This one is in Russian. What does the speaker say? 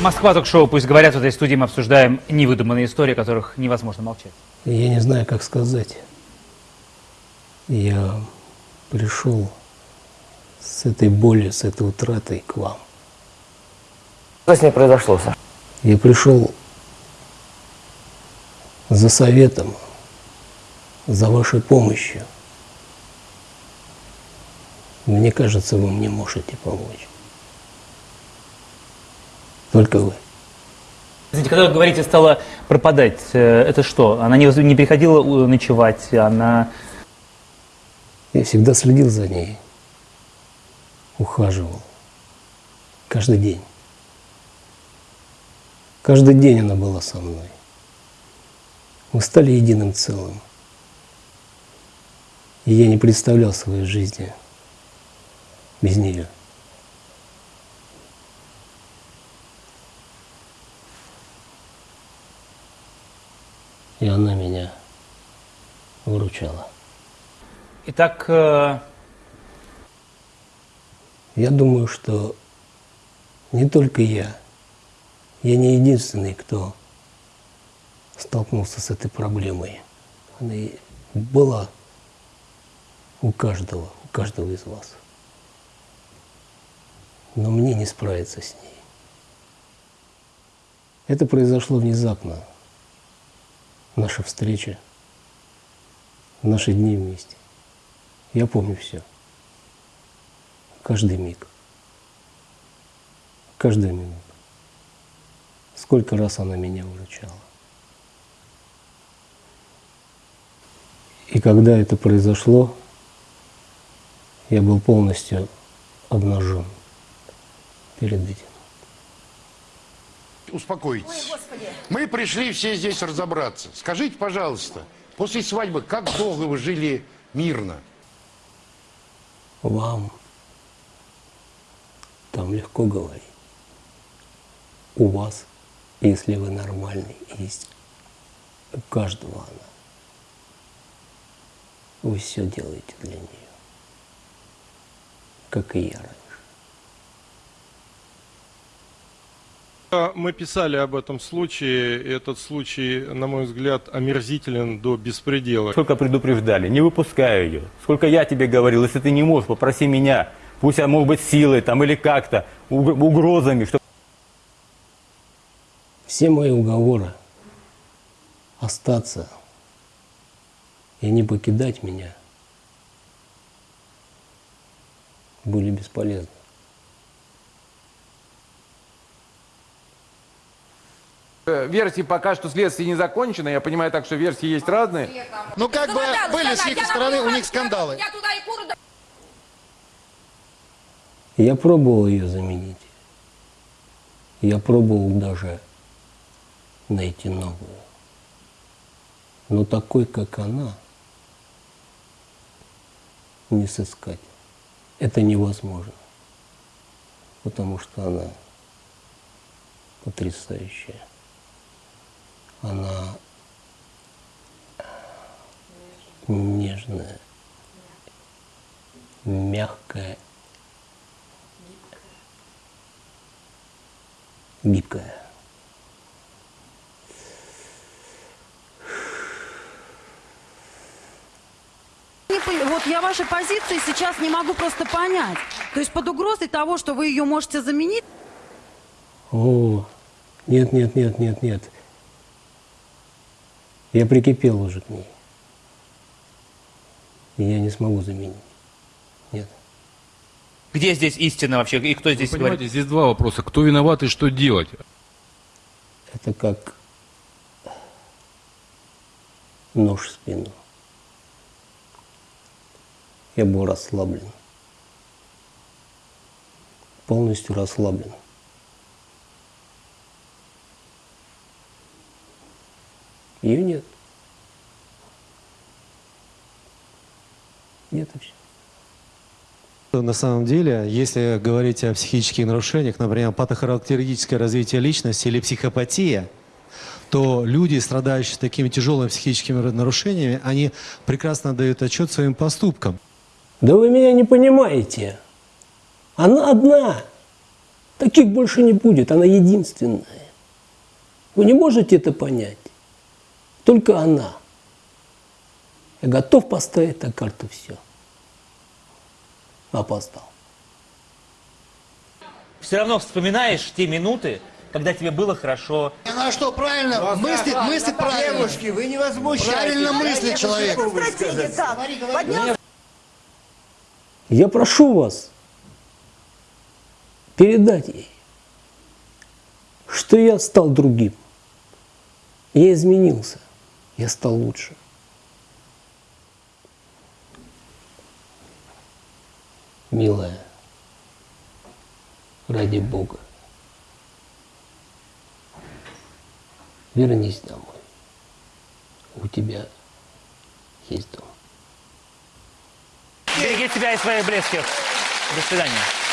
Москва ток-шоу «Пусть говорят». В этой студии мы обсуждаем невыдуманные истории, о которых невозможно молчать. Я не знаю, как сказать. Я пришел с этой болью, с этой утратой к вам. Что с ней произошло, Саша? Я пришел за советом, за вашей помощью. Мне кажется, вы мне можете помочь. Только вы. Извините, когда вы говорите, стала пропадать, э, это что? Она не, не приходила э, ночевать, она... Я всегда следил за ней, ухаживал. Каждый день. Каждый день она была со мной. Мы стали единым целым. И я не представлял своей жизни без нее. И она меня выручала. Итак, э, Я думаю, что не только я, я не единственный, кто столкнулся с этой проблемой. Она была у каждого, у каждого из вас. Но мне не справиться с ней. Это произошло внезапно. Наша встреча, наши дни вместе. Я помню все. Каждый миг. Каждую минуту. Сколько раз она меня выручала. И когда это произошло, я был полностью обнажен перед этим. Успокойтесь. Мы пришли все здесь разобраться. Скажите, пожалуйста, после свадьбы как долго вы жили мирно? Вам там легко говорить. У вас, если вы нормальный, есть у каждого она. Вы все делаете для нее, как и я раньше. Мы писали об этом случае. Этот случай, на мой взгляд, омерзителен до беспредела. Сколько предупреждали, не выпускай ее. Сколько я тебе говорил, если ты не можешь, попроси меня. Пусть, а может быть, силой там или как-то, уг- угрозами, что Все мои уговоры остаться и не покидать меня были бесполезны. Версии пока что следствие не закончено. Я понимаю так, что версии есть разные. Ну, как бы были с их стороны у них скандалы. Я пробовал ее заменить. Я пробовал даже найти новую. Но такой, как она, не сыскать. Это невозможно. Потому что она потрясающая. Она нежная, мягкая, гибкая. Вот я вашей позиции сейчас не могу просто понять. То есть под угрозой того, что вы ее можете заменить, О, нет, нет, нет, нет, нет. Я прикипел уже к ней. И я не смогу заменить. Нет. где здесь истина вообще? И кто здесь Вы говорит? здесь два вопроса. Кто виноват и что делать? Это как нож в спину. Я был расслаблен. Полностью расслаблен. Ее нет. Нет вообще. На самом деле, если говорить о психических нарушениях, например, патохарактеристическое развитие личности или психопатия, то люди, страдающие такими тяжелыми психическими нарушениями, они прекрасно дают отчет своим поступкам. Да вы меня не понимаете. Она одна. Таких больше не будет, она единственная. Вы не можете это понять? Только она. Я готов поставить на карту все. Опоздал. Все равно вспоминаешь те минуты, когда тебе было хорошо. Она что, правильно мыслит, мыслит правильно. Девушки, вы не возмущайтесь. Правильно мыслит человек. Я прошу вас передать ей, что я стал другим. Я изменился, я стал лучше. Милая, ради Бога, вернись домой. У тебя есть дом. Береги себя и своих близких. До свидания.